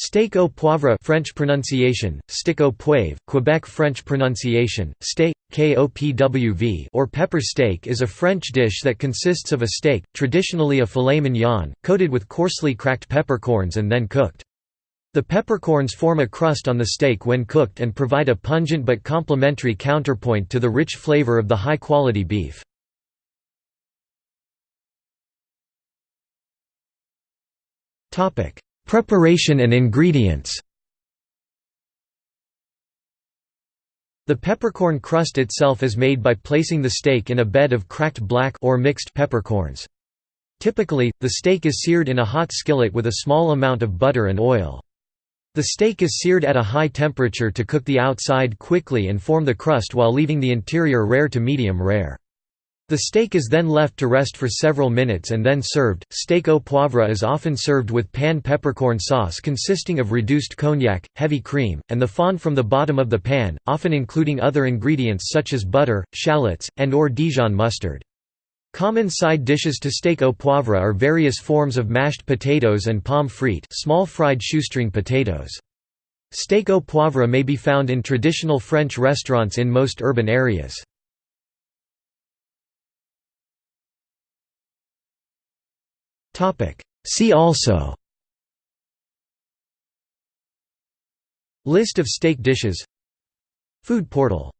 Steak au poivre French pronunciation, stick au poivre, Quebec French pronunciation, steak, kopwv or pepper steak is a French dish that consists of a steak, traditionally a filet mignon, coated with coarsely cracked peppercorns and then cooked. The peppercorns form a crust on the steak when cooked and provide a pungent but complementary counterpoint to the rich flavor of the high-quality beef. Preparation and ingredients The peppercorn crust itself is made by placing the steak in a bed of cracked black or mixed peppercorns. Typically, the steak is seared in a hot skillet with a small amount of butter and oil. The steak is seared at a high temperature to cook the outside quickly and form the crust while leaving the interior rare to medium rare. The steak is then left to rest for several minutes and then served. Steak au poivre is often served with pan peppercorn sauce consisting of reduced cognac, heavy cream, and the fond from the bottom of the pan, often including other ingredients such as butter, shallots, and or Dijon mustard. Common side dishes to steak au poivre are various forms of mashed potatoes and pomme frite small fried shoestring potatoes. Steak au poivre may be found in traditional French restaurants in most urban areas. See also. List of steak dishes. Food portal